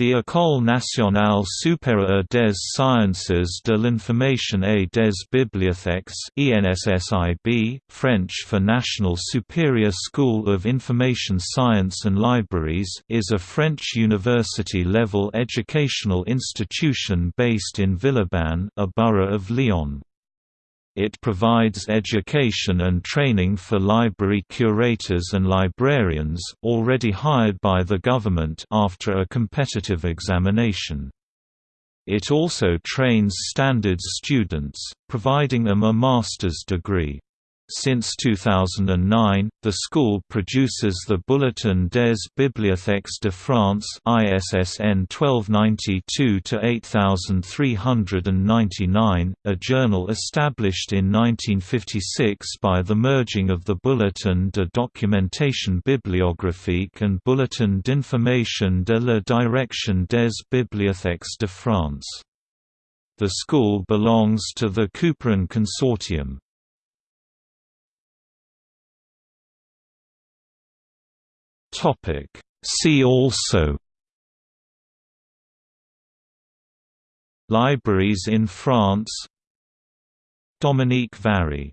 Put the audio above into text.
The École nationale supérieure des sciences de l'information et des bibliothèques French for National Superior School of Information Science and Libraries is a French university-level educational institution based in Villeurbanne, a borough of Lyon. It provides education and training for library curators and librarians, already hired by the government after a competitive examination. It also trains standards students, providing them a master's degree. Since 2009, the school produces the Bulletin des Bibliothèques de France ISSN 1292-8399, a journal established in 1956 by the merging of the Bulletin de documentation bibliographique and Bulletin d'information de la direction des bibliothèques de France. The school belongs to the Couperin Consortium. Topic. See also Libraries in France Dominique Varry